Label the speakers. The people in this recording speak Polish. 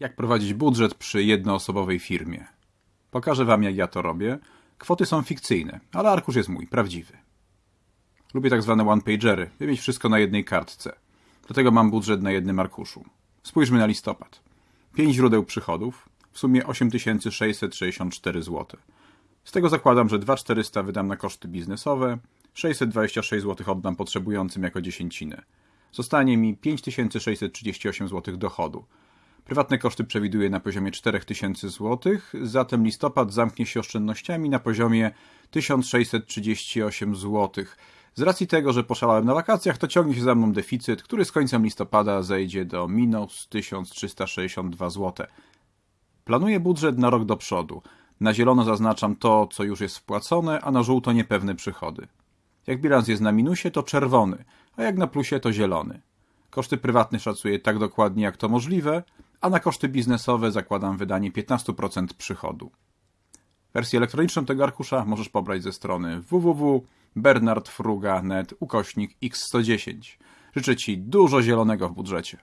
Speaker 1: Jak prowadzić budżet przy jednoosobowej firmie? Pokażę Wam, jak ja to robię. Kwoty są fikcyjne, ale arkusz jest mój, prawdziwy. Lubię tak zwane one-pagery, by mieć wszystko na jednej kartce. Dlatego mam budżet na jednym arkuszu. Spójrzmy na listopad. 5 źródeł przychodów, w sumie 8664 zł. Z tego zakładam, że 2400 wydam na koszty biznesowe, 626 zł oddam potrzebującym jako dziesięcinę. Zostanie mi 5638 zł dochodu. Prywatne koszty przewiduję na poziomie 4000 zł, zatem listopad zamknie się oszczędnościami na poziomie 1638 zł. Z racji tego, że poszalałem na wakacjach, to ciągnie się za mną deficyt, który z końcem listopada zejdzie do minus 1362 zł. Planuję budżet na rok do przodu. Na zielono zaznaczam to, co już jest wpłacone, a na żółto niepewne przychody. Jak bilans jest na minusie, to czerwony, a jak na plusie, to zielony. Koszty prywatne szacuję tak dokładnie, jak to możliwe, a na koszty biznesowe zakładam wydanie 15% przychodu. Wersję elektroniczną tego arkusza możesz pobrać ze strony www.bernardfruga.net ukośnik x110. Życzę Ci dużo zielonego w budżecie.